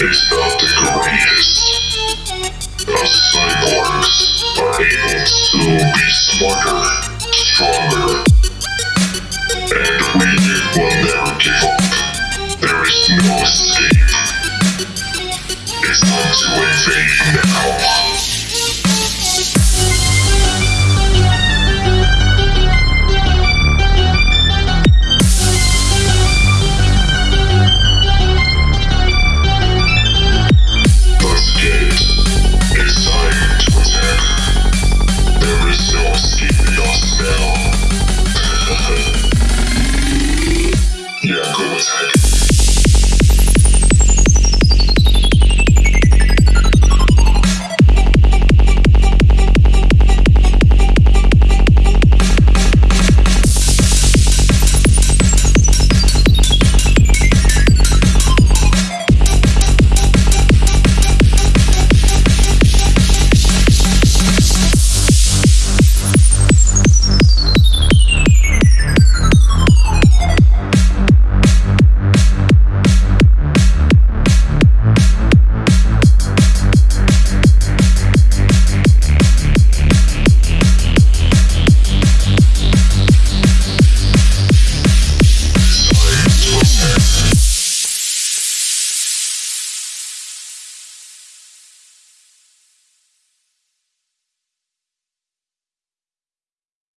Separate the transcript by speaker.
Speaker 1: is not the greatest. Us cyborgs are able to be smarter, stronger, and we will never give up. There is no escape. It's time to invade now.